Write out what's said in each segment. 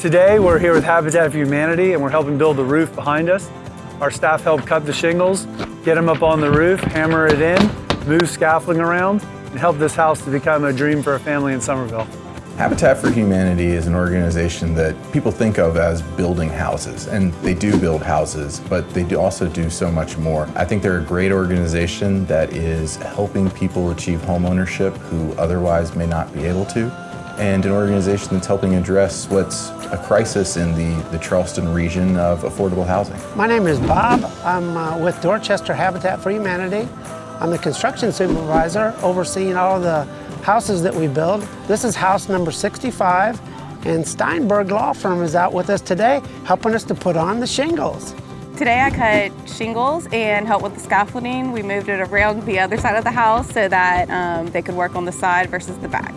Today, we're here with Habitat for Humanity and we're helping build the roof behind us. Our staff help cut the shingles, get them up on the roof, hammer it in, move scaffolding around, and help this house to become a dream for a family in Summerville. Habitat for Humanity is an organization that people think of as building houses, and they do build houses, but they do also do so much more. I think they're a great organization that is helping people achieve homeownership who otherwise may not be able to, and an organization that's helping address what's a crisis in the, the Charleston region of affordable housing. My name is Bob. I'm uh, with Dorchester Habitat for Humanity. I'm the construction supervisor overseeing all the houses that we build. This is house number 65 and Steinberg Law Firm is out with us today helping us to put on the shingles. Today I cut shingles and helped with the scaffolding. We moved it around the other side of the house so that um, they could work on the side versus the back.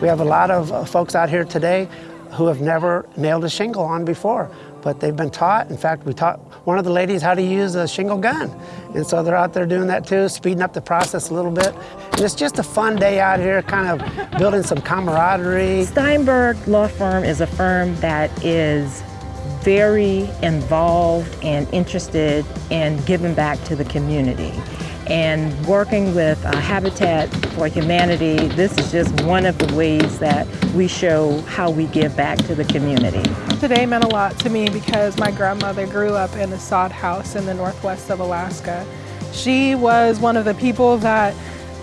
We have a lot of uh, folks out here today who have never nailed a shingle on before, but they've been taught. In fact, we taught one of the ladies how to use a shingle gun. And so they're out there doing that too, speeding up the process a little bit. And it's just a fun day out here, kind of building some camaraderie. Steinberg Law Firm is a firm that is very involved and interested in giving back to the community. And working with uh, Habitat for Humanity, this is just one of the ways that we show how we give back to the community. Today meant a lot to me because my grandmother grew up in a sod house in the northwest of Alaska. She was one of the people that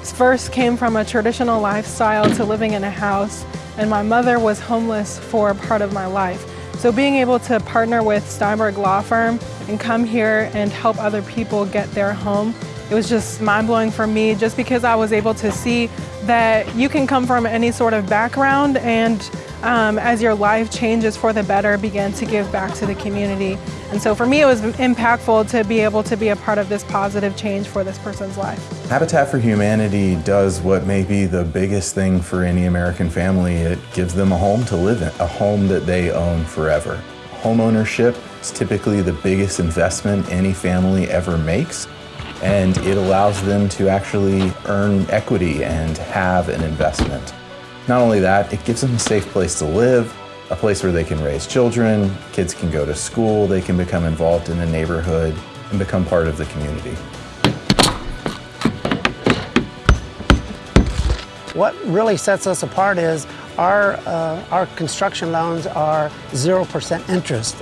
first came from a traditional lifestyle to living in a house and my mother was homeless for part of my life. So being able to partner with Steinberg Law Firm and come here and help other people get their home it was just mind-blowing for me just because I was able to see that you can come from any sort of background and um, as your life changes for the better, begin to give back to the community. And so for me, it was impactful to be able to be a part of this positive change for this person's life. Habitat for Humanity does what may be the biggest thing for any American family. It gives them a home to live in, a home that they own forever. Home ownership is typically the biggest investment any family ever makes and it allows them to actually earn equity and have an investment. Not only that, it gives them a safe place to live, a place where they can raise children, kids can go to school, they can become involved in the neighborhood and become part of the community. What really sets us apart is our, uh, our construction loans are 0% interest.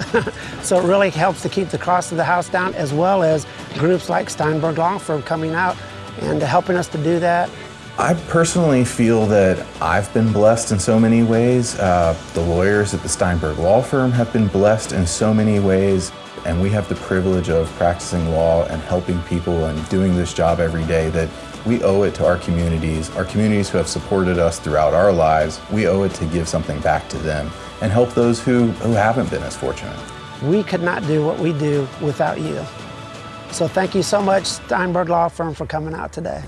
so it really helps to keep the cost of the house down as well as groups like Steinberg Law Firm coming out and helping us to do that. I personally feel that I've been blessed in so many ways. Uh, the lawyers at the Steinberg Law Firm have been blessed in so many ways. And we have the privilege of practicing law and helping people and doing this job every day that we owe it to our communities, our communities who have supported us throughout our lives. We owe it to give something back to them and help those who, who haven't been as fortunate. We could not do what we do without you. So thank you so much, Steinberg Law Firm, for coming out today.